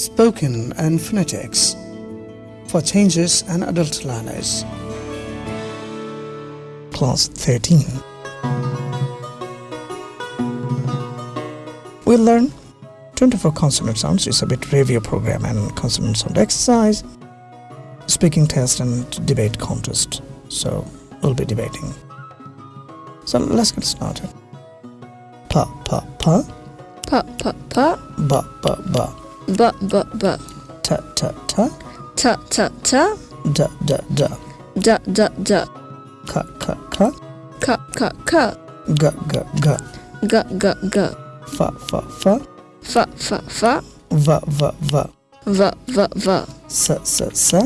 spoken and phonetics for changes and adult learners. Class 13. We'll learn 24 consonant sounds. It's a bit review program and consonant sound exercise, speaking test and debate contest. So we'll be debating. So let's get started. Pa pa pa, pa pa pa, ba ba ba, ba ba ba, ta ta ta, ta ta ta, da da da, da da da, ka ka ka, ka ka ka, ga ga ga, ga ga ga, fa fa fa, fa fa fa, va va va, va va va, sa sa sa,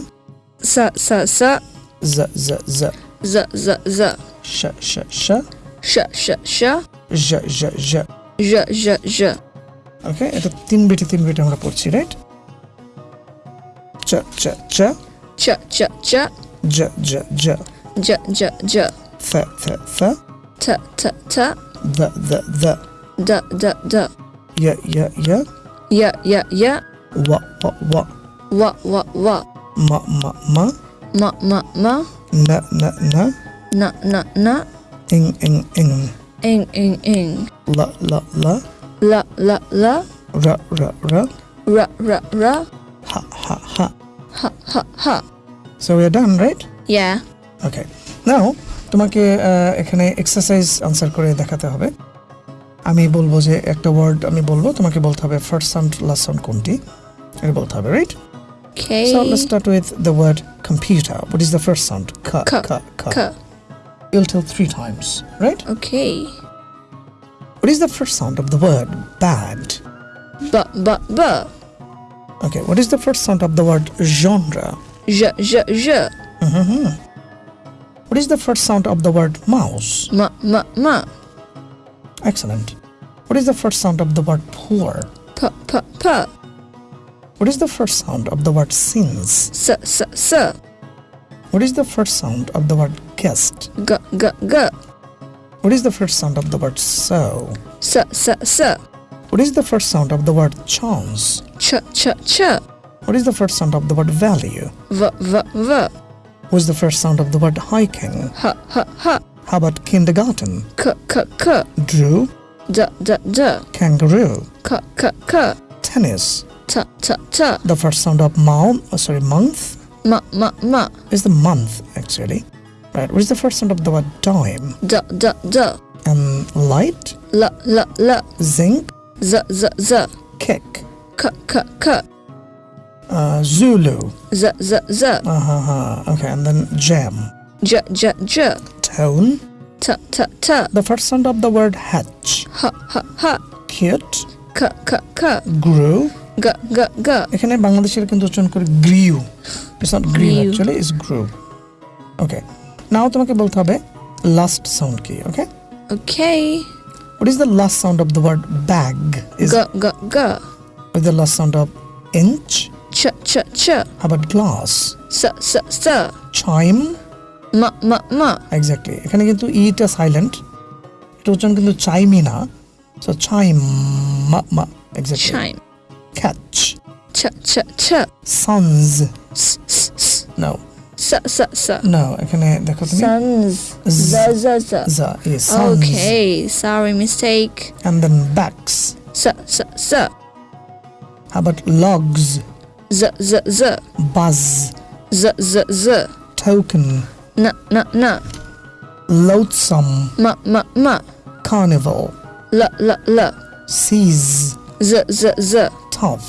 sa sa sa, za za za, za za za, sha sha sha, sha sha sha, ja ja ja. ja ja ja. ওকে এটা তিন বিটে তিন বিটে আমরা পড়ছি right চা চা চা Cha cha cha, জা জা জা ja ja ja, ফা ফা ফা ta ta ta, দা দা দা da da da, ইয়া ইয়া ইয়া ya ya ya, ওয়া ওয়া ওয়া wa wa wa, মা মা মা ma ma ma, না না না na na na, ইং ইং ইং ing ing ing, লা লা লা la la la, রা রা রা ra ra ra, Ha Ha Ha ha ha ha. So we are done right Yeah. ওকে নাও তোমাকে আহ, এখানে এক্সারসাইজ আনসার করে দেখাতে হবে আমি বলবো যে একটা ওয়ার্ড আমি বলবো তোমাকে বলতে হবে ফার্স্ট সাউন্ড লাস্ট সাউন্ড কোনটি এটা বলতে হবে right Okay. So let's start with the word computer. What is the first sound? Ka, Ka, ka, ka. Ka. You'll tell three times, right? Okay. What is the first sound of the word bad? Ba ba ba. Okay, what is the first sound of the word genre? Ja ja ja. Mhm. What is the first sound of the word mouse? Ma ma ma. Excellent. What is the first sound of the word poor? Pa pa pa. What is the first sound of the word sins? Sa sa sa. What is the first sound of the word guest? Ga ga ga. What is the first sound of the word so? Sa sa sa. What is the first sound of the word chance? Cha cha cha. What is the first sound of the word value? Va va va. What's the first sound of the word hiking? Ha ha ha. How about kindergarten? Ka ka ka. Drew, Da da da. kangaroo, Ka ka ka. tennis. Ta ta ta. The first sound of mouth, oh, sorry, month Ma ma ma. is the month actually. Right. What is the first sound of the word dime? Da da da. And light, La la la. zinc, Za za za. kick. Ka ka ka. Uh, Zulu. Za za za. Uh-huh. Okay, and then jam. Ja ja ja. Tone. Ta ta ta. The first sound of the word hatch. Ha ha ha. Cute. Ka ka ka. Grew. Ga ga ga. এখানে বাংলাদেশের কিন্তু উচ্চারণ করে grew it's not গ্রিউ Grew. Actually it's grew ওকে নাও তোমাকে বলতে হবে last sound কি ওকে Okay. What is the last sound of the word bag is Ga ga ga. With the last sound of inch Cha cha cha. হাবাট glass Sa sa sa. Chime Ma ma ma. Exactly এখানে কিন্তু ইটা silent এটা উচ্চারণ কিন্তু চাইমি না so chime মা মা exactly Chime. Catch Cha cha cha. Sons S s s. No Sa sa sa. No এখানে দেখো তুমি Sons. Z. Za za za. za is sons Okay. Sorry mistake. and then backs Sa sa sa. How about logs, Z z z. buzz, Z z z. token, Na na na. loathsome, Ma ma ma. carnival, La la la. seize, Z z z. tough,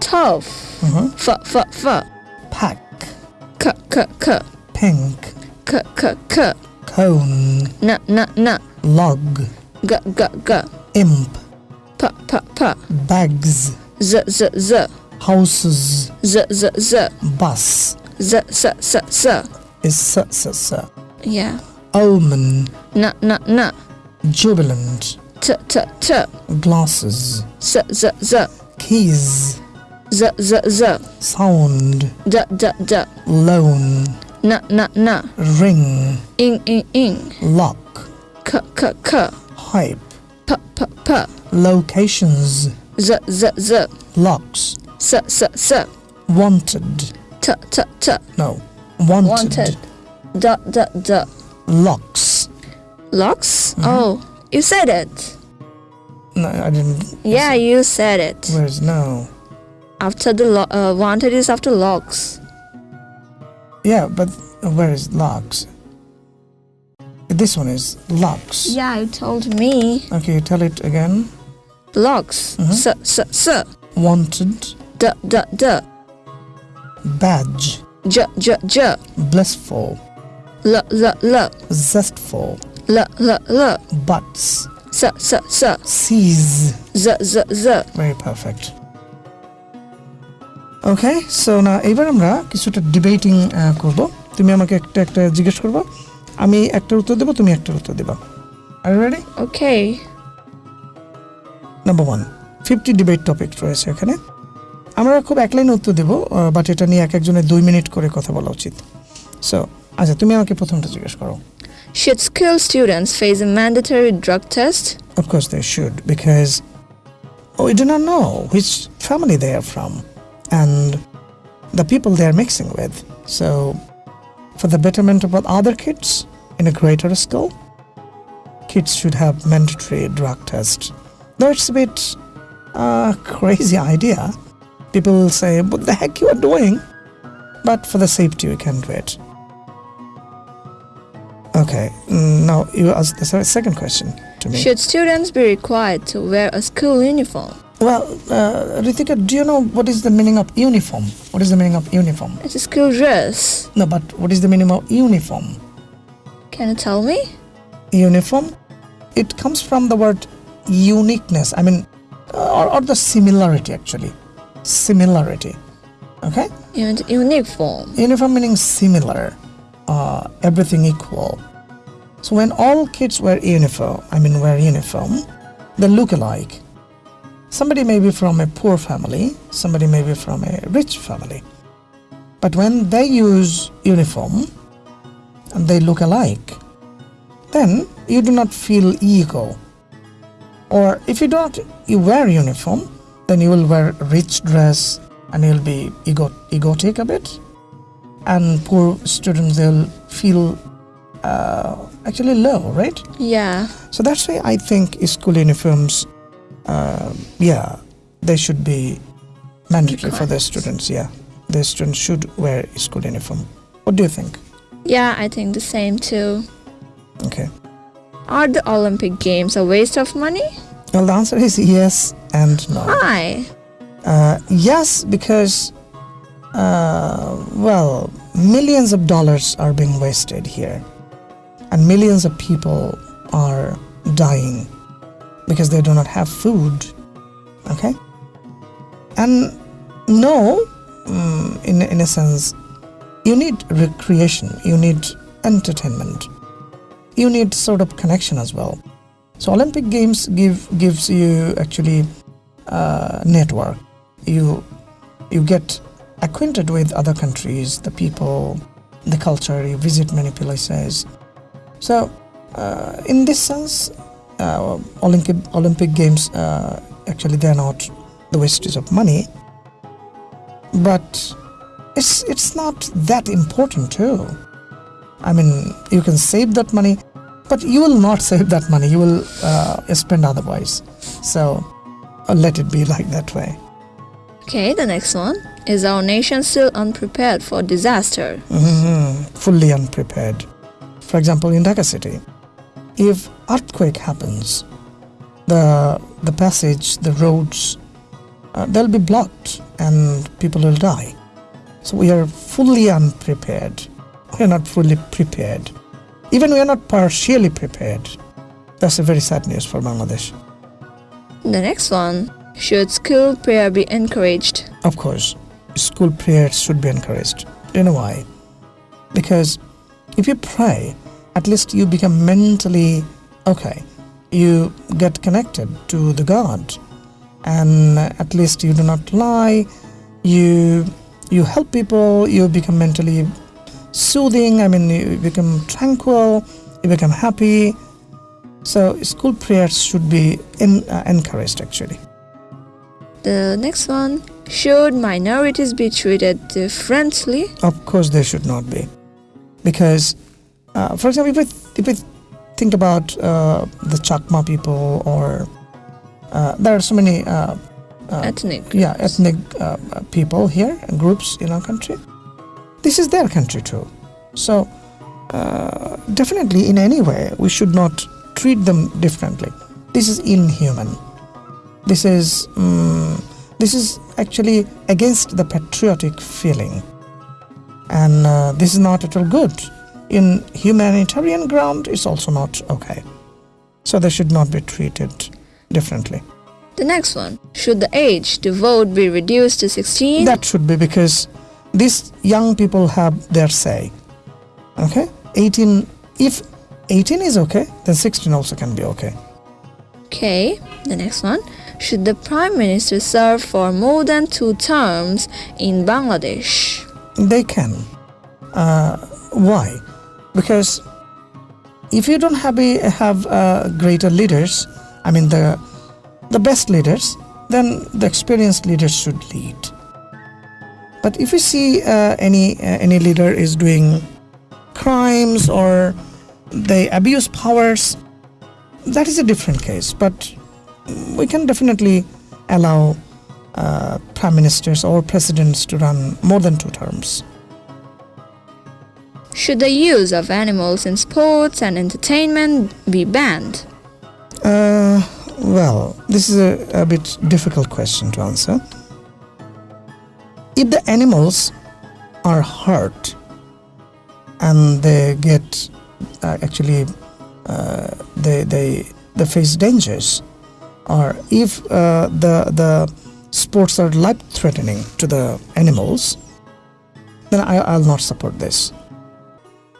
Tough. uh-huh, Fa fa fa. pack, Ka ka ka. pink, Ka ka ka. cone, Na na na. log, Ga ga ga. imp, Pa pa pa. bags, Z z z. houses, Z z z. bus Z z z z. is s s s, Yeah. omen, Na na na. jubilant, T t t. glasses, Z z z. keys, Z z z. sound, Da da da. loan, Na na na. ring, Ing ing ing. lock, K k k. hype, Pa pa pa. locations, Z z z. locks, S s s. wanted, T t t. no, wanted, Wanted. D d d. locks. Locks? Mhm. Oh, you said it. No, I didn't. Yeah, you said it. Where's no? After the lo- uh, wanted is after locks. Yeah, but where is locks? This one is locks. Yeah, you told me. Okay, tell it again. Locks. Mhm. S s s. Wanted, D d d. badge, J j j. blissful, L l l. zestful, L l l. butts, S s s. seize. Z z z. Very perfect. Okay so না এবার আমরা কিছুটা debating করব। তুমি আমাকে একটা একটা জিজ্ঞেস করব। আমি একটার উত্তর দেবো তুমি একটার উত্তর দেবা। আর ready Okay. Number one fifty debate topic রয়েছে এখানে। আমরা খুব এক লাইনে উত্তর দেবো বাট এটা নিয়ে এক একজনের দুই মিনিট করে কথা বলা উচিত। সো আচ্ছা তুমি আমাকে প্রথমটা জিজ্ঞেস করো। Should school students face a mandatory drug test? Of course, they should because we do not know which family they are from and the people they are mixing with. So, for the betterment of other kids in a greater school, kids should have mandatory drug test. Though it's a bit uh, crazy idea, people will say, "What the heck you are doing?" But for the safety, we can do it. Okay, now you ask the second question to me. Should students be required to wear a school uniform? Well, uh, Ritika, do you know what is the meaning of uniform? What is the meaning of uniform? It's a school dress. No, but what is the meaning of uniform? Can you tell me? Uniform? It comes from the word uniqueness. I mean, uh, or, or the similarity actually. Similarity. Okay? Un- uniform. Uniform meaning similar, uh, everything equal. So when all kids wear uniform, I mean wear uniform, they look alike. Somebody may be from a poor family, somebody may be from a rich family. But when they use uniform and they look alike, then you do not feel ego. Or if you don't you wear uniform, then you will wear rich dress and you'll be ego egotic a bit. And poor students they'll feel uh, actually low, right? Yeah. So that's why I think school uniforms, uh, yeah, they should be mandatory for the students. Yeah, the students should wear school uniform. What do you think? Yeah, I think the same too. Okay. Are the Olympic Games a waste of money? Well, the answer is yes and no. Why? Uh, yes, because, uh, well, millions of dollars are being wasted here, and millions of people are dying because they do not have food. Okay? And no, mm, in, in a sense, you need recreation, you need entertainment, you need sort of connection as well. So Olympic Games give gives you actually uh, network. You you get acquainted with other countries, the people, the culture. You visit many places. So uh, in this sense, Olympic Olympic Games uh, actually they are not the wastage of money, but it's it's not that important too. I mean, you can save that money, but you will not save that money. You will uh, spend otherwise. So uh, let it be like that way. Okay, the next one. Is our nation still unprepared for disaster? Mhm, fully unprepared. For example, in Dhaka city, if earthquake happens, the the passage, the roads, uh, they'll be blocked and people will die. So we are fully unprepared. We are not fully prepared. Even we are not partially prepared. That's a very sad news for Bangladesh. The next one. Should school prayer be encouraged? Of course, school prayers should be encouraged. Do you know why? Because if you pray, at least you become mentally okay. You get connected to the God, and at least you do not lie. You you help people. You become mentally soothing. I mean, you become tranquil. You become happy. So school prayers should be in, uh, encouraged actually. The next one should minorities be treated differently? Of course, they should not be, because, uh, for example, if we, if we think about uh, the Chakma people, or uh, there are so many uh, uh, Ethnic. yeah groups. ethnic uh, people here, groups in our country. This is their country too, so uh, definitely in any way we should not treat them differently. This is inhuman. This is mm, this is actually against the patriotic feeling, and uh, this is not at all good. In humanitarian ground, it's also not okay. So they should not be treated differently. The next one should the age to vote be reduced to 16? That should be because these young people have their say. Okay? 18, if 18 is okay, then 16 also can be okay. Okay, the next one. Should the Prime Minister serve for more than two terms in Bangladesh? They can. Uh, why? Because if you don't have, a, have uh, greater leaders, I mean the the best leaders, then the experienced leaders should lead. But if you see uh, any uh, any leader is doing crimes or they abuse powers, that is a different case. But we can definitely allow uh, prime ministers or presidents to run more than two terms. Should the use of animals in sports and entertainment be banned? Uh, well, this is a, a bit difficult question to answer. If the animals are hurt and they get uh, actually uh, they they they face dangers, or if uh, the the sports are life threatening to the animals, then I, I'll not support this.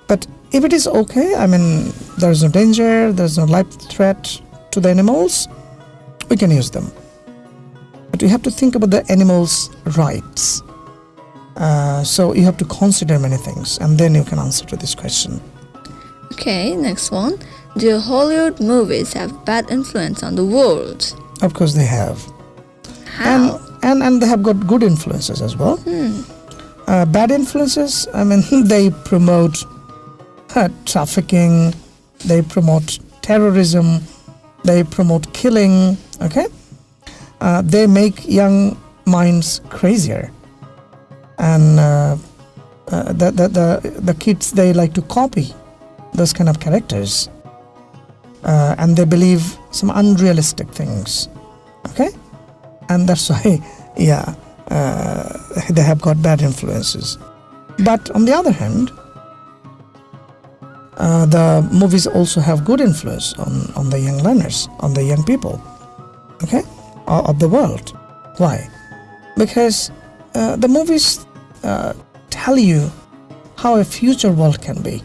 But if it is okay, I mean, there's no danger, there's no life threat to the animals, we can use them. But you have to think about the animals' rights. Uh, so you have to consider many things, and then you can answer to this question. Okay, next one. Do Hollywood movies have bad influence on the world? Of course, they have, How? and and and they have got good influences as well. Hmm. Uh, bad influences, I mean, they promote trafficking, they promote terrorism, they promote killing, okay? Uh, they make young minds crazier. And uh, uh, the, the, the, the kids, they like to copy those kind of characters. Uh, and they believe some unrealistic things, okay? And that's why, yeah, uh, they have got bad influences. But on the other hand, uh, the movies also have good influence on, on the young learners, on the young people, okay, of the world. Why? Because uh, the movies uh, tell you how a future world can be,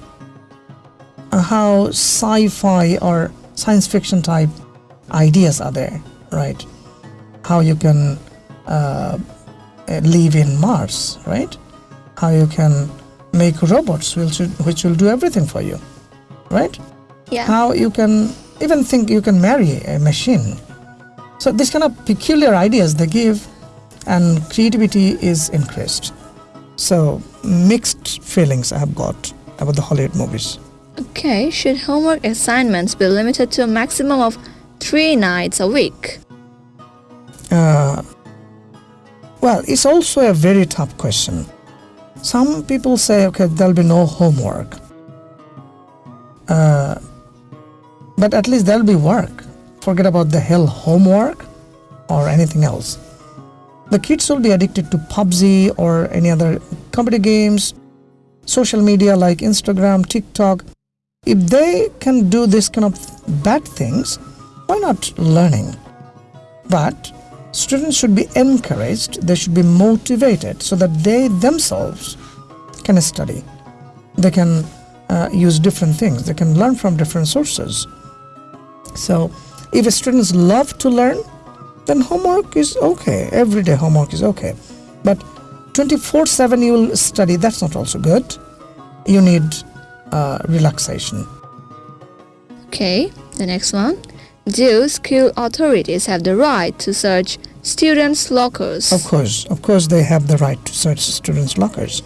how sci-fi or science fiction type ideas are there, right? How you can uh, live in Mars, right? How you can make robots which, which will do everything for you, right? Yeah. How you can even think you can marry a machine. So this kind of peculiar ideas they give, and creativity is increased. So mixed feelings I have got about the Hollywood movies. Okay, should homework assignments be limited to a maximum of three nights a week? Uh, well, it's also a very tough question. Some people say, okay, there'll be no homework. Uh, but at least there'll be work. Forget about the hell homework or anything else. The kids will be addicted to PUBG or any other computer games, social media like Instagram, TikTok. If they can do this kind of bad things, why not learning? But students should be encouraged, they should be motivated so that they themselves can study. They can uh, use different things, they can learn from different sources. So, if students love to learn, then homework is okay. Everyday homework is okay. But 24 7 you will study, that's not also good. You need uh, relaxation. Okay, the next one. Do school authorities have the right to search students' lockers? Of course, of course, they have the right to search students' lockers.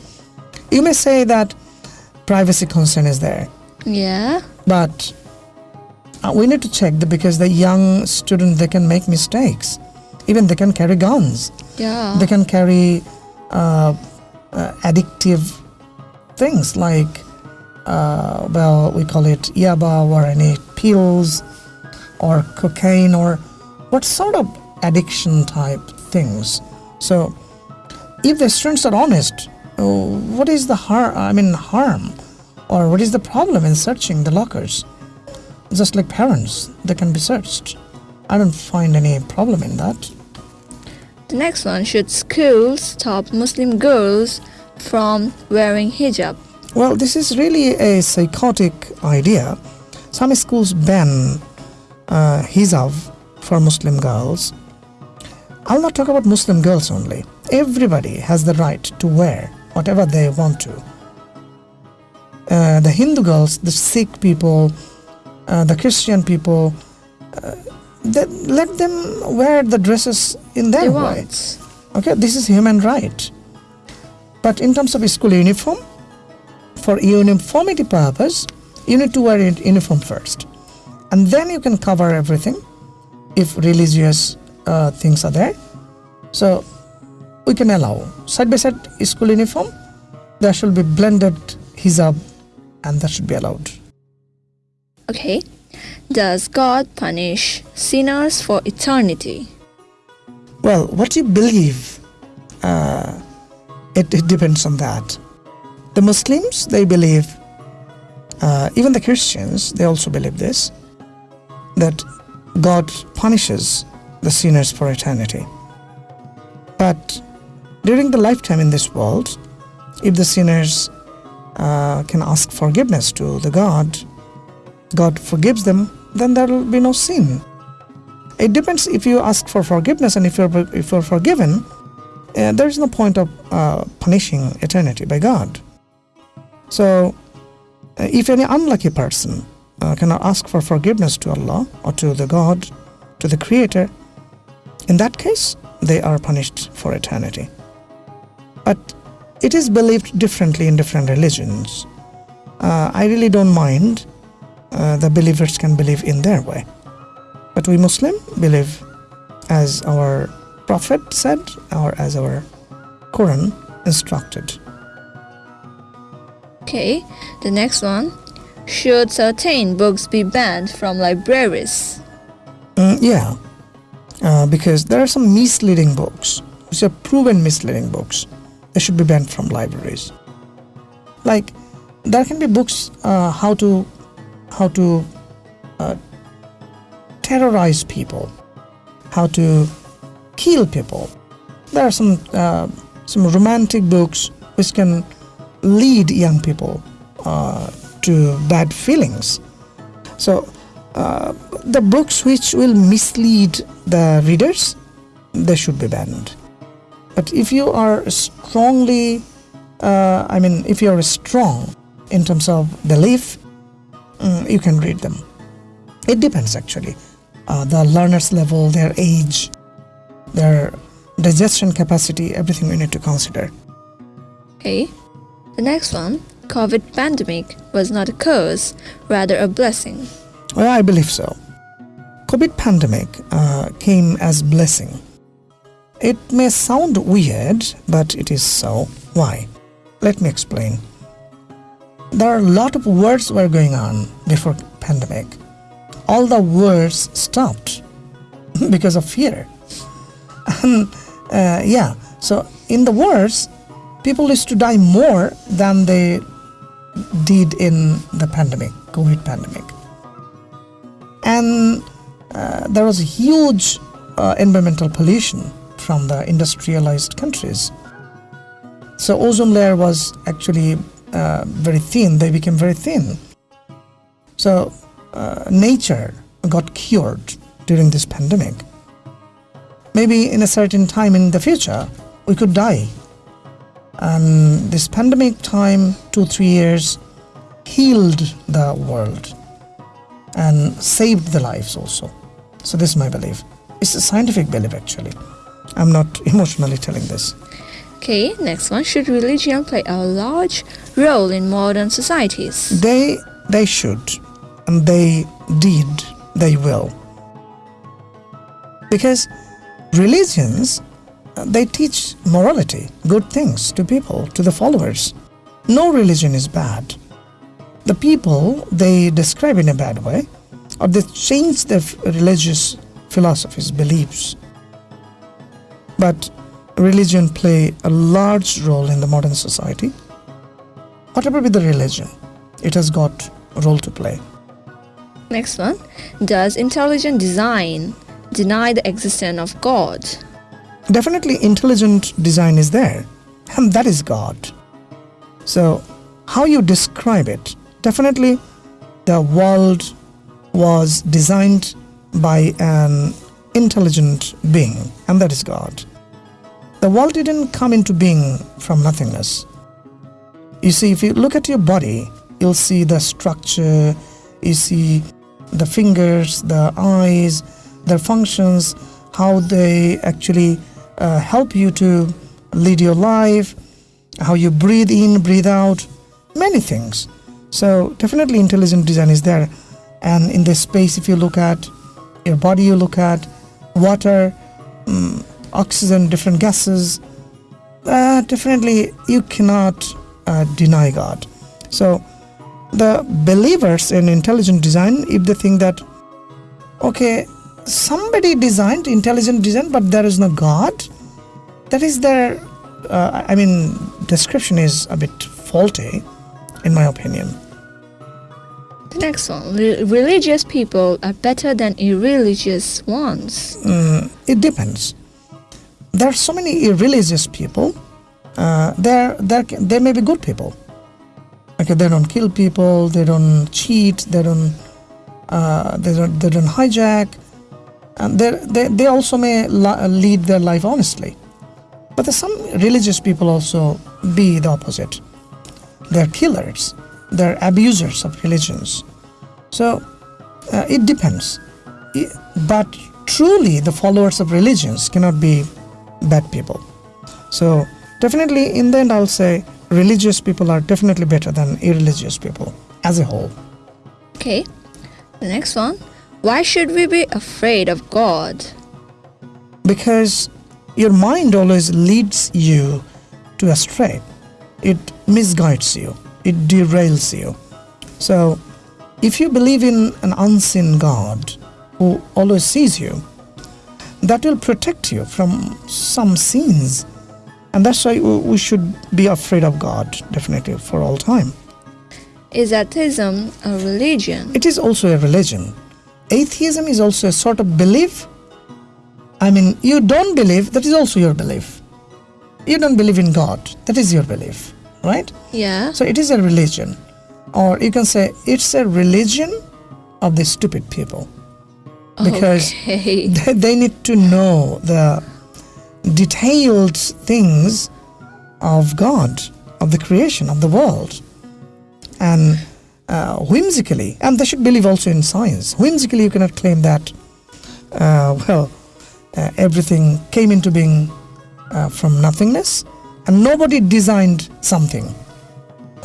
You may say that privacy concern is there, Yeah. but uh, we need to check that because the young student they can make mistakes. Even they can carry guns. Yeah. They can carry uh, uh, addictive things like, uh, well, we call it yaba or any pills or cocaine or what sort of addiction type things. So, if the students are honest, uh, what is the harm? I mean, harm, or what is the problem in searching the lockers? Just like parents, they can be searched. I don't find any problem in that. The next one should schools stop Muslim girls from wearing hijab? Well, this is really a psychotic idea. Some schools ban uh, hijab for Muslim girls. I'll not talk about Muslim girls only. Everybody has the right to wear whatever they want to. Uh, the Hindu girls, the Sikh people, uh, the Christian people, uh, they, let them wear the dresses in their way. want. Okay, this is human right. But in terms of school uniform, for uniformity purpose, you need to wear it uniform first, and then you can cover everything if religious uh, things are there. So we can allow side by side school uniform. There should be blended hijab, and that should be allowed. Okay. Does God punish sinners for eternity? Well, what you believe, uh, it, it depends on that. The Muslims, they believe, uh, even the Christians, they also believe this, that God punishes the sinners for eternity. But during the lifetime in this world, if the sinners uh, can ask forgiveness to the God, God forgives them, then there will be no sin. It depends if you ask for forgiveness and if you're if you're forgiven, uh, there is no point of uh, punishing eternity by God. So, uh, if any unlucky person uh, cannot ask for forgiveness to Allah or to the God, to the Creator, in that case they are punished for eternity. But it is believed differently in different religions. Uh, I really don't mind. Uh, the believers can believe in their way. But we Muslim believe as our Prophet said or as our Quran instructed. Okay. The next one. Should certain books be banned from libraries? Mm, yeah, uh, because there are some misleading books, which are proven misleading books. They should be banned from libraries. Like there can be books uh, how to how to uh, terrorize people, how to kill people. There are some uh, some romantic books which can lead young people uh, to bad feelings. So uh, the books which will mislead the readers, they should be banned. But if you are strongly, uh, I mean, if you are strong in terms of belief, mm, you can read them. It depends actually. Uh, the learner's level, their age, their digestion capacity, everything we need to consider. Okay. The next one. COVID pandemic was not a curse, rather a blessing. Well, I believe so. COVID pandemic uh, came as blessing. It may sound weird, but it is so. Why? Let me explain. There are a lot of wars were going on before pandemic. All the wars stopped because of fear. And uh, yeah, so in the wars, people used to die more than they did in the pandemic, COVID pandemic and uh, there was huge uh, environmental pollution from the industrialized countries. So ozone layer was actually uh, very thin. They became very thin. So uh, nature got cured during this pandemic. Maybe in a certain time in the future, we could die. And this pandemic time, two three years, healed the world and saved the lives also. So this is my belief. It's a scientific belief actually. I'm not emotionally telling this. Okay, next one. Should religion play a large role in modern societies? They they should, and they did, they will. Because religions they teach morality, good things to people, to the followers. No religion is bad. The people they describe in a bad way, or they change their religious philosophies, beliefs. But religion play a large role in the modern society. Whatever be the religion, it has got a role to play. Next one. Does intelligent design deny the existence of God? Definitely intelligent design is there, and that is God. So, how you describe it? Definitely the world was designed by an intelligent being, and that is God. The world didn't come into being from nothingness. You see, if you look at your body, you'll see the structure, you see the fingers, the eyes, their functions, how they actually uh, help you to lead your life, how you breathe in, breathe out, many things. So, definitely intelligent design is there. And in this space, if you look at your body, you look at water, mm, oxygen, different gases, uh, definitely you cannot uh, deny God. So, the believers in intelligent design, if they think that, okay, somebody designed intelligent design, but there is no God, that is their, uh, I mean, description is a bit faulty, in my opinion. The next one. Re- religious people are better than irreligious ones. Mm, it depends. There are so many irreligious people. Uh, there, there, they may be good people. Okay, they don't kill people. They don't cheat. They don't. Uh, they don't. They don't hijack. And they, they, also may lead their life honestly. But there's some religious people also be the opposite. They're killers. They're abusers of religions. So uh, it depends. I- But truly, the followers of religions cannot be bad people. So definitely, in the end, I'll say religious people are definitely better than irreligious people as a whole. Okay. The next one. Why should we be afraid of God? because your mind always leads you to astray. It misguides you, it derails you. So, if you believe in an unseen God who always sees you, that will protect you from some sins. And that's why we we should be afraid of God, definitely, for all time. Is atheism a religion? It is also a religion. Atheism is also a sort of belief. I mean, you don't believe, that is also your belief. You don't believe in God, that is your belief, right? Yeah. So it is a religion. Or you can say it's a religion of the stupid people. Because okay. they, they need to know the detailed things of God, of the creation, of the world. And uh, whimsically, and they should believe also in science, whimsically, you cannot claim that, uh, well, uh, everything came into being uh, from nothingness and nobody designed something.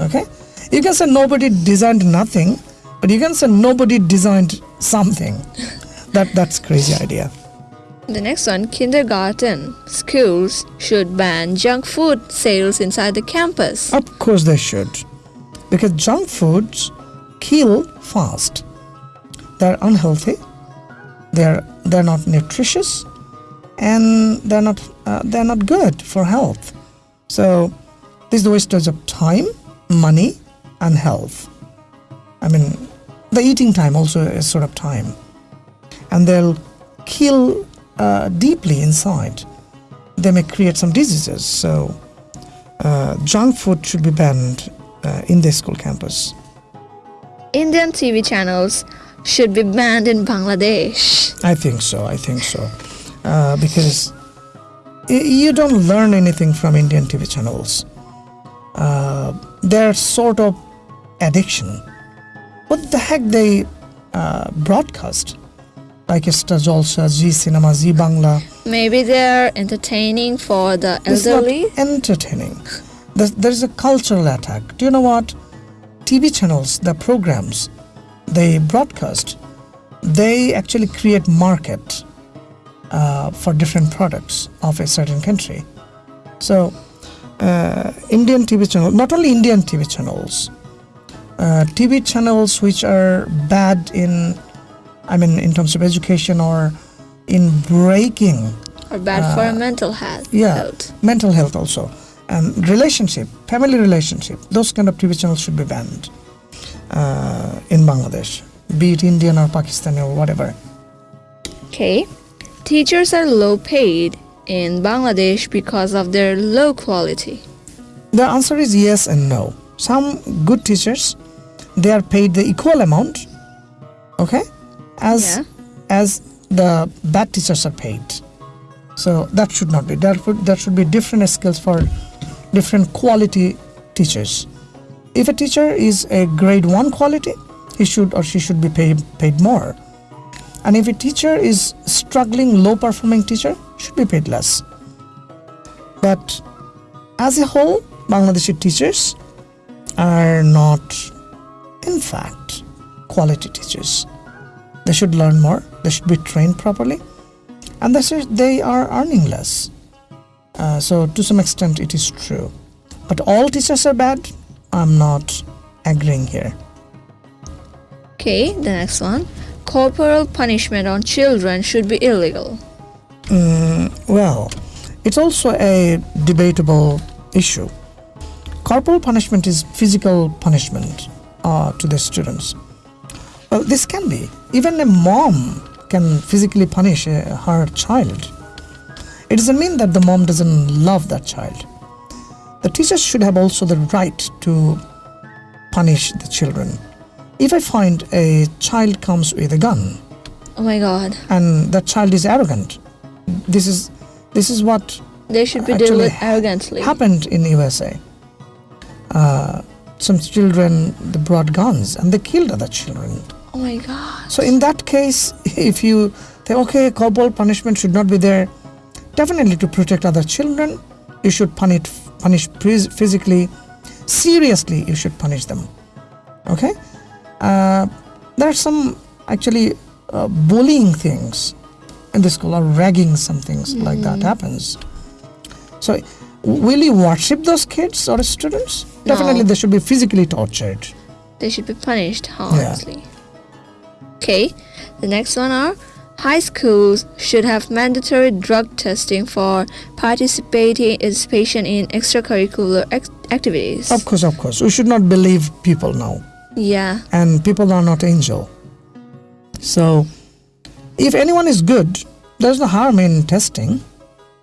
Okay? You can say nobody designed nothing, but you can say nobody designed something. that That's crazy idea. The next one, kindergarten schools should ban junk food sales inside the campus. Of course they should. Because junk foods kill fast. They're unhealthy. They're they're not nutritious, and they're not uh, they're not good for health. So this is the wastage of time, money, and health. I mean, the eating time also is sort of time, and they'll kill uh, deeply inside. They may create some diseases. So uh, junk food should be banned uh, in the school campus. Indian TV channels should be banned in Bangladesh. I think so. I think so. Uh, because you don't learn anything from Indian TV channels. Uh, they're sort of addiction. What the heck they uh, broadcast? like Star Jalsa, Zee Cinema, Zee Bangla. Maybe they're entertaining for the elderly. It's not entertaining. There's, there's a cultural attack. Do you know what? TV channels, the programs they broadcast, they actually create market uh, for different products of a certain country. So, uh, Indian TV channel, not only Indian TV channels, uh, TV channels which are bad in, I mean, in terms of education or in breaking or bad for mental health. Uh, yeah health. mental health also and relationship family relationship those kind of tv channels should be banned uh, in bangladesh be it indian or pakistani or whatever Okay. Teachers are low paid in Bangladesh because of their low quality. the answer is yes and no some good teachers they are paid the equal amount okay as Yeah. as the bad teachers are paid so that should not be there should, there should be different skills for different quality teachers. If a teacher is a grade 1 quality he should or she should be paid paid more. And if a teacher is struggling low performing teacher should be paid less. But as a whole bangladeshi teachers are not in fact quality teachers. They should learn more they should be trained properly and they are earning less uh, so to some extent it is true. But all teachers are bad? I'm not agreeing here. Okay, the next one. Corporal punishment on children should be illegal. Mm, well it's also a debatable issue. Corporal punishment is physical punishment uh, to the students. Well this can be. Even a mom can physically punish uh, her child it doesn't mean that the mom doesn't love that child the teachers should have also the right to punish the children if i find a child comes with a gun Oh my god. and that child is arrogant this is this is what They should be dealt with arrogantly. happened in USA. Uh, some children they brought guns and they killed other children. Oh my god. So in that case, if you say okay, corporal punishment should not be there, definitely to protect other children, you should punish punish physically, seriously. You should punish them. Okay, uh, there are some actually uh, bullying things in the school or ragging some things like that happens. So, will you worship those kids or students? No. Definitely, they should be physically tortured. They should be punished harshly. Okay, the next one are high schools should have mandatory drug testing for participating participation in extracurricular ex- activities. Of course, of course, we should not believe people now. Yeah. and people are not angel. So, if anyone is good, there's no harm in testing.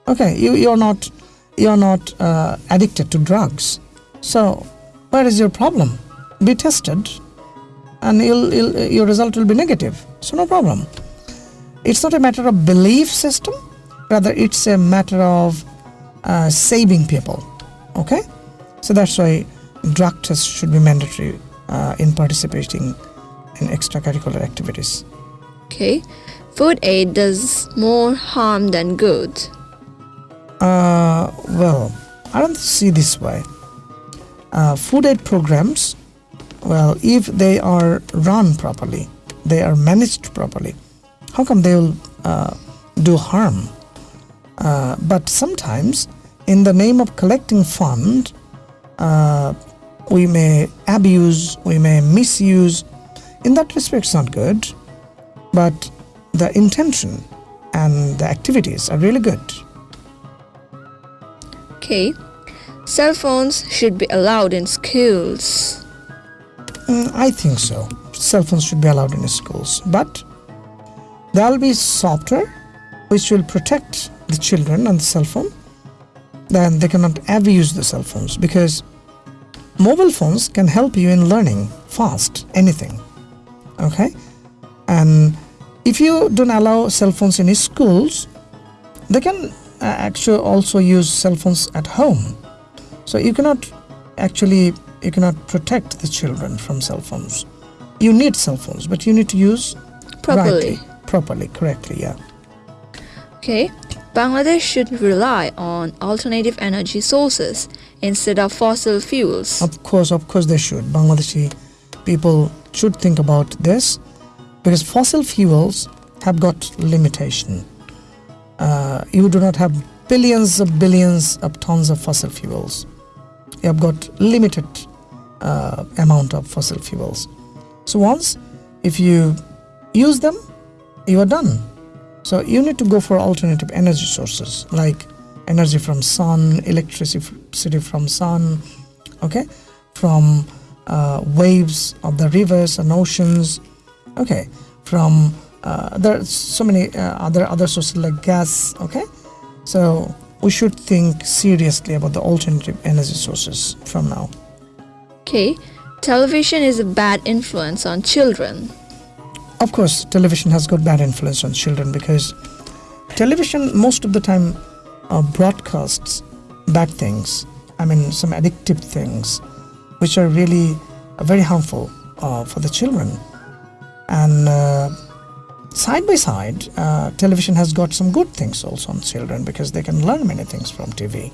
Okay, you you're not you're not uh, addicted to drugs. So, where is your problem? Be tested, and you'll, you'll, your result will be negative. So no problem. It's not a matter of belief system, rather it's a matter of uh, saving people. Okay, so that's why drug tests should be mandatory uh, in participating in extracurricular activities. Okay. Food aid does more harm than good. Uh, well, I don't see this way. Uh, food aid programs, well, if they are run properly, they are managed properly, how come they will uh, do harm? Uh, but sometimes, in the name of collecting fund, uh, we may abuse, we may misuse. In that respect, it's not good. But the intention and the activities are really good. Okay. Cell phones should be allowed in schools. Mm, I think so. Cell phones should be allowed in schools, but there will be software which will protect the children and the cell phone. Then they cannot abuse the cell phones because mobile phones can help you in learning fast anything. Okay, and if you don't allow cell phones in schools, they can uh, actually also use cell phones at home. So you cannot actually you cannot protect the children from cell phones. You need cell phones, but you need to use Properly. rightly. Properly, correctly. Yeah. Okay, Bangladesh should rely on alternative energy sources instead of fossil fuels. Of course, of course, they should. Bangladeshi people should think about this because fossil fuels have got limitation. Uh, you do not have billions of billions of tons of fossil fuels. You have got limited uh, amount of fossil fuels. So once, if you use them, you are done. So you need to go for alternative energy sources like energy from sun, electricity from sun, okay, from uh, waves of the rivers and oceans, okay, from uh, there are so many uh, other other sources like gas, okay. So we should think seriously about the alternative energy sources from now. Okay, television is a bad influence on children. Of course, television has got bad influence on children because television most of the time uh, broadcasts bad things. I mean, some addictive things, which are really very harmful uh, for the children. And uh, side by side, uh, television has got some good things also on children because they can learn many things from TV.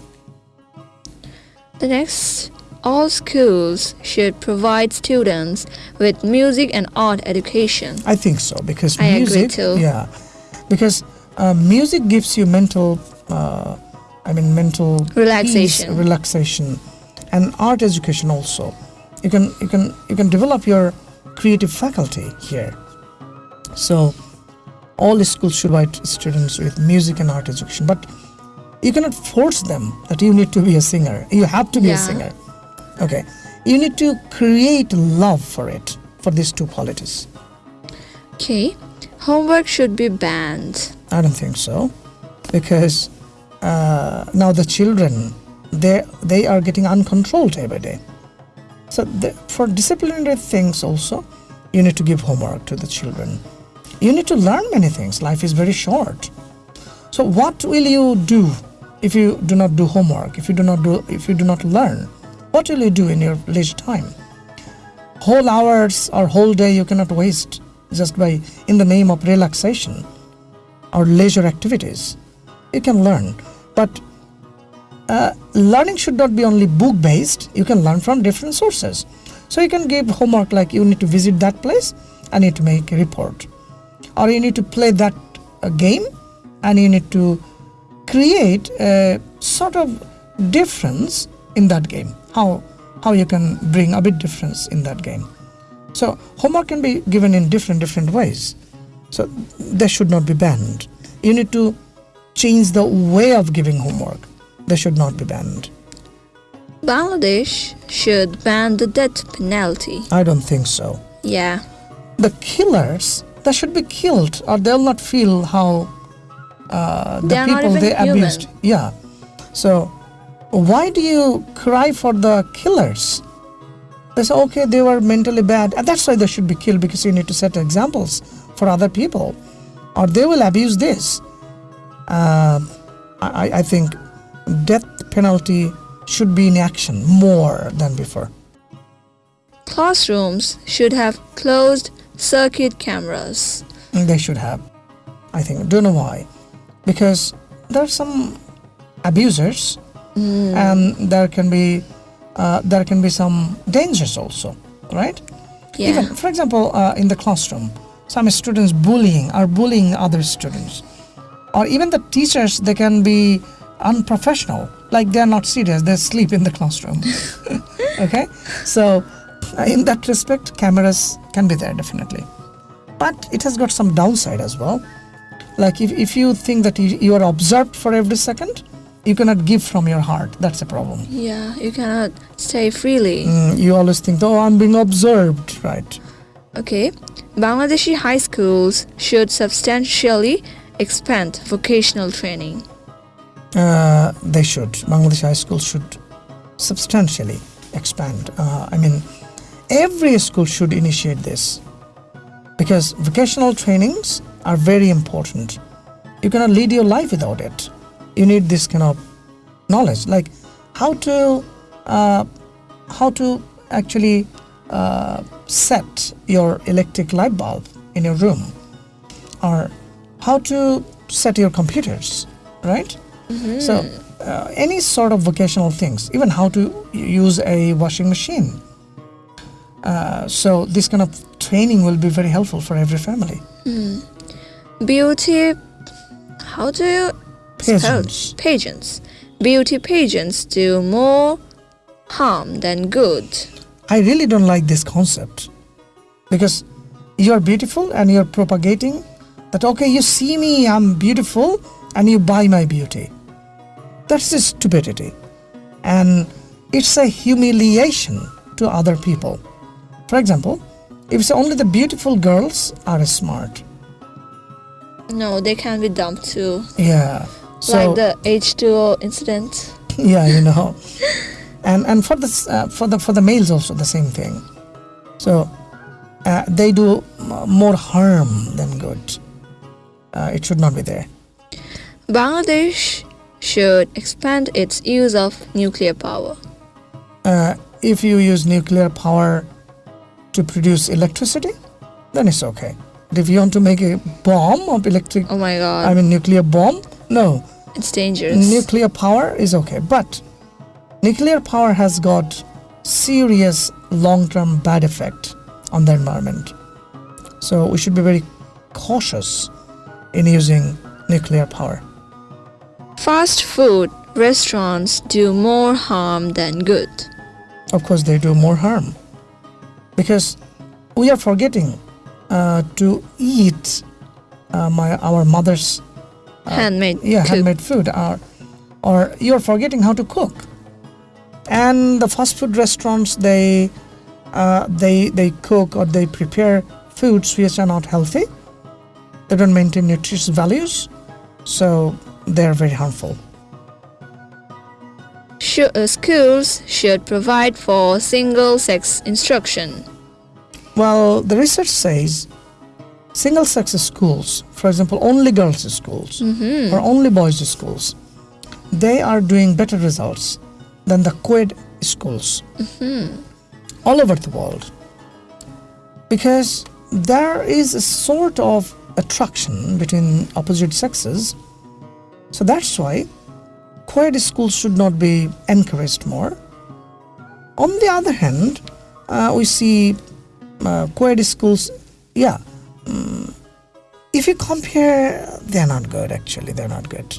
The next, all schools should provide students with music and art education. I think so because I agree music, too. yeah, because uh, music gives you mental, uh, I mean, mental Relaxation. relaxation, and art education also. You can you can you can develop your creative faculty here. So, all the schools should provide students with music and art education, but you cannot force them that you need to be a singer. You have to be Yeah. a singer. Okay, you need to create love for it for these two qualities. Okay, homework should be banned. I don't think so, because uh, now the children they they are getting uncontrolled every day. So the, for disciplinary things also, you need to give homework to the children. You need to learn many things. Life is very short. So what will you do if you do not do homework? If you do not do if you do not learn, what will you do in your leisure time? Whole hours or whole day you cannot waste just by in the name of relaxation or leisure activities. You can learn, but uh, learning should not be only book based. You can learn from different sources. So you can give homework like you need to visit that place and need to make a report, or you need to play that uh, game and you need to create a sort of difference in that game. How how you can bring a bit difference in that game. So homework can be given in different different ways. So they should not be banned. You need to change the way of giving homework. They should not be banned. Bangladesh should ban the death penalty. I don't think so. Yeah, The killers, they should be killed, or they'll not feel how uh, the people they human. abused. Yeah. So why do you cry for the killers? They say, okay, they were mentally bad, and that's why they should be killed because you need to set examples for other people, or they will abuse this. Uh, I, I think death penalty should be in action more than before. classrooms should have closed circuit cameras. They should have. I think. Don't know why. Because there are some abusers, and there can be uh, there can be some dangers also, right? Yeah, Even for example, uh, in the classroom, some students bullying are bullying other students, or even the teachers they can be unprofessional, like they are not serious, they sleep in the classroom. okay, so in that respect, cameras can be there definitely, but it has got some downside as well. Like if, if you think that you, you are observed for every second, you cannot give from your heart. That's a problem. yeah, you cannot stay freely. Mm, you always think, oh, I'm being observed, right? Okay, Bangladeshi high schools should substantially expand vocational training. Uh, they should. Bangladeshi high schools should substantially expand. Uh, I mean, every school should initiate this because vocational trainings are very important. You cannot lead your life without it. You need this kind of knowledge, like how to uh, how to actually uh, set your electric light bulb in your room, or how to set your computers, right? So, uh, any sort of vocational things, even how to use a washing machine. Uh, so, this kind of training will be very helpful for every family. Beauty. How do you Pageants. pageants? Beauty pageants do more harm than good. I really don't like this concept because you are beautiful and you're propagating that, okay, you see me, I'm beautiful, and you buy my beauty. That's just stupidity. And it's a humiliation to other people. For example, if only the beautiful girls are smart, No, they can be dumped too. yeah. So like the H2O incident. yeah you know. And and for the uh, for the for the males also the same thing. So uh, they do more harm than good. Uh, it should not be there. Bangladesh should expand its use of nuclear power. uh, if you use nuclear power to produce electricity then it's okay. But if you want to make a bomb of electric Oh my god, i mean nuclear bomb no it's dangerous. nuclear power is okay but nuclear power has got serious long-term bad effect on the environment so we should be very cautious in using nuclear power Fast food restaurants do more harm than good. of course they do more harm because we are forgetting uh, to eat uh, my our mother's Handmade yeah handmade food or or you're forgetting how to cook. And the fast food restaurants they uh, they they cook or they prepare foods which are not healthy. They don't maintain nutritious values so they're very harmful. Sho- uh, schools should provide for single-sex instruction. well the research says single sex schools for example only girls schools Mhm. or only boys schools they are doing better results than the co-ed schools all over the world. Because there is a sort of attraction between opposite sexes. So that's why co-ed schools should not be encouraged more. On the other hand uh, we see uh, co-ed schools yeah mm, if you compare they're not good actually. They're not good.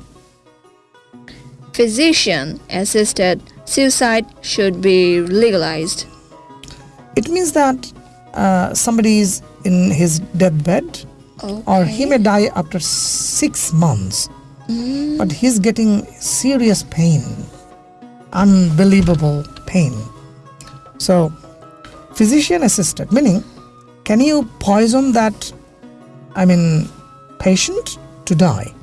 Physician-assisted suicide should be legalized. it means that uh, somebody is in his deathbed or he may die after six months but he's getting serious pain unbelievable pain. So physician assisted meaning can you poison that i mean patient to die?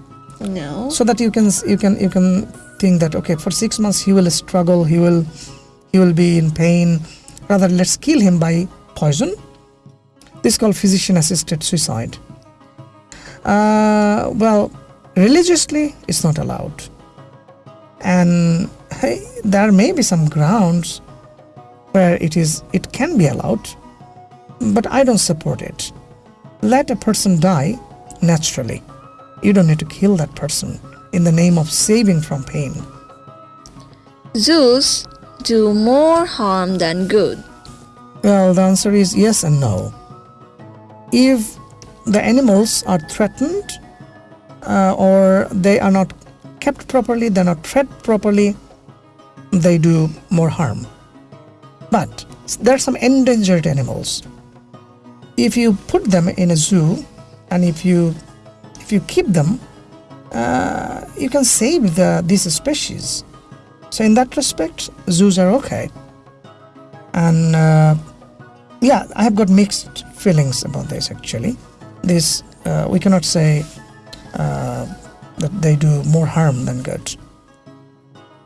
No. so that you can you can you can think that okay for six months he will struggle he will he will be in pain. Rather let's kill him by poison. This is called physician assisted suicide. Uh, well religiously it's not allowed. And hey, there may be some grounds where it is it can be allowed but i don't support it let a person die naturally you don't need to kill that person in the name of saving from pain. Zoos do more harm than good. Well, the answer is yes and no. If the animals are threatened uh, or they are not kept properly, they're not fed properly, they do more harm. But there are some endangered animals. If you put them in a zoo and if you if you keep them, uh, you can save the these species. So in that respect, zoos are okay. And uh, yeah, I have got mixed feelings about this actually. This uh, we cannot say uh, that they do more harm than good.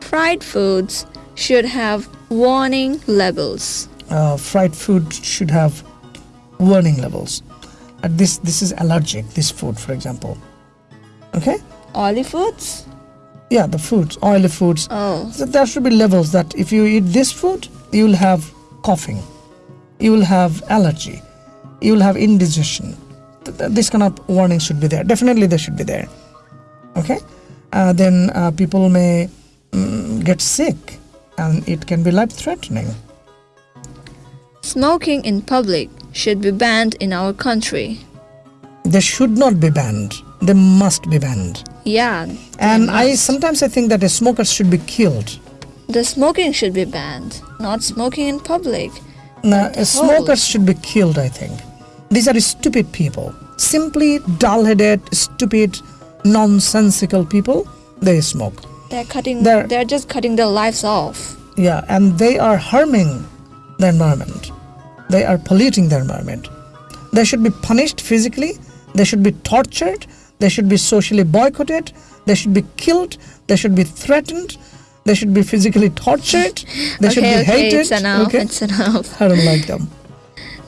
Fried foods should have warning labels. Uh, fried food should have warning levels. Uh, this this is allergic. This food, for example. Okay. Oily foods? Yeah, the foods, oily foods. Oh. So there should be levels that if you eat this food, you will have coughing, you will have allergy, you will have indigestion. th- th- this kind of warning should be there. Definitely, they should be there. Okay, uh, then uh, people may mm, get sick, and it can be life-threatening. Smoking in public should be banned in our country. They should not be banned. They must be banned. Yeah. And I sometimes I think that the smokers should be killed. The smoking should be banned, not smoking in public. But uh, the smokers should be killed. I think these are stupid people, simply dull-headed, stupid, nonsensical people. They smoke. They're cutting They're- they're just cutting their lives off. Yeah, and they are harming the environment. They are polluting the environment. They should be punished physically. They should be tortured. They should be socially boycotted. They should be killed. They should be threatened. They should be physically tortured. They should okay, be okay, hated. it's enough. okay, It's enough. I don't like them.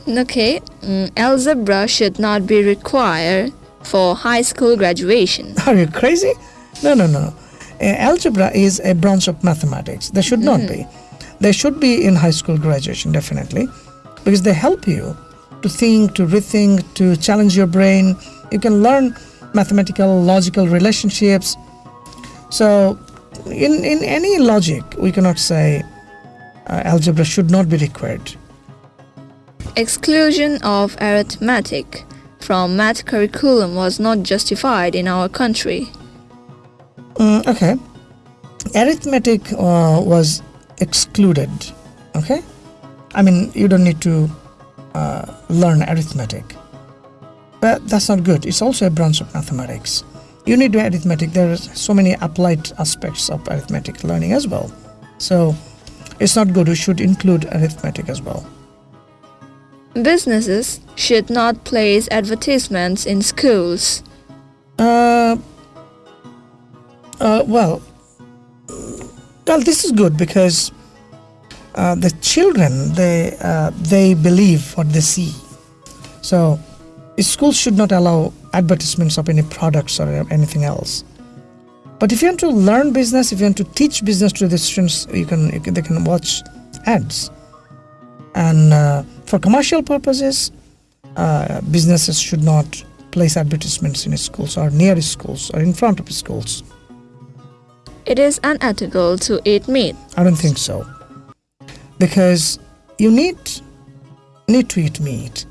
Okay, mm, algebra should not be required for high school graduation. Are you crazy? No, no, no. Uh, algebra is a branch of mathematics. They should not be. They should be in high school graduation, definitely, because they help you to think, to rethink, to challenge your brain. You can learn mathematical, logical relationships. So, in, in any logic, we cannot say uh, algebra should not be required. Exclusion of arithmetic from math curriculum was not justified in our country. Mm, okay. Arithmetic uh, was excluded. Okay. I mean, you don't need to uh, learn arithmetic. But that's not good. It's also a branch of mathematics. You need to arithmetic. There are so many applied aspects of arithmetic learning as well. So it's not good. We should include arithmetic as well. Businesses should not place advertisements in schools. Uh, uh, well, well, this is good because uh, the children they uh, they believe what they see. So, schools should not allow advertisements of any products or anything else. But if you want to learn business, if you want to teach business to the students, you can, you can they can watch ads. And uh, for commercial purposes, uh, businesses should not place advertisements in schools or near schools or in front of schools. It is unethical to eat meat. I don't think so. Because you need need to eat meat,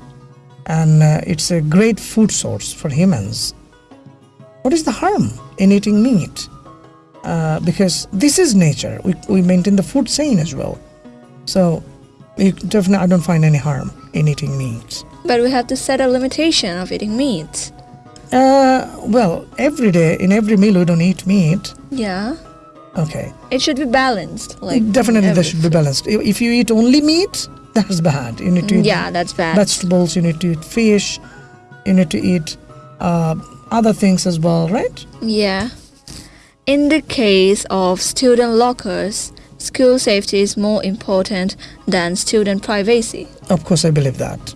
and uh, it's a great food source for humans. What is the harm in eating meat? Uh, because this is nature. We, we maintain the food chain as well. So, you definitely, I don't find any harm in eating meat. But we have to set a limitation of eating meat. Uh, well, every day in every meal we don't eat meat. Yeah. Okay. It should be balanced. Like Definitely, every they should be balanced. If if you eat only meat, that's bad. You need to eat Yeah, that's bad. vegetables. You need to eat fish. You need to eat uh, other things as well, right? Yeah. In the case of student lockers, school safety is more important than student privacy. Of course, I believe that.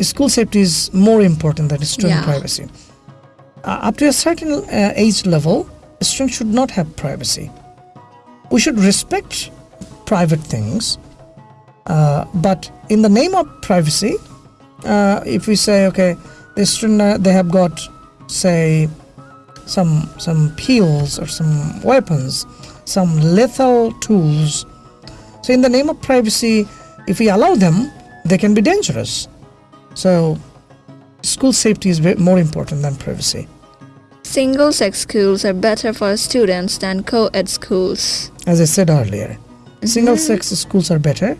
School safety is more important than student Yeah. privacy. Uh, up to a certain uh, age level, students should not have privacy. We should respect private things, uh, but in the name of privacy, uh, if we say, okay, the student uh, they have got, say, some some pills or some weapons, some lethal tools. So, in the name of privacy, if we allow them, they can be dangerous. So, school safety is more important than privacy. Single sex schools are better for students than co ed schools. As I said earlier, single sex schools are better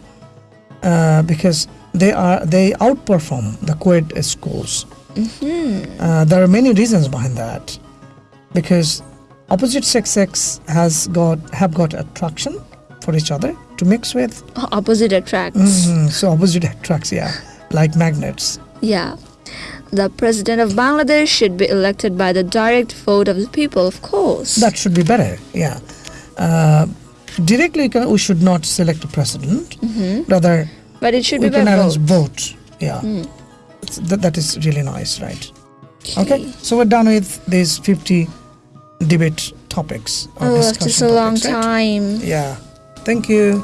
uh, because they are they outperform the co-ed schools. Uh, there are many reasons behind that, because opposite sex sex has got have got attraction for each other to mix with. Opposite attracts. Mhm, So opposite attracts, yeah, like magnets. Yeah. The president of Bangladesh should be elected by the direct vote of the people, of course. That should be better, yeah. Uh, directly, we should not select a president. Rather, but it should we be by can arrange vote. vote. Yeah, It's- that, that is really nice, right? Okay, so we're done with these 50 debate topics. or Oh, discussion just a long right? time. Yeah. Thank you.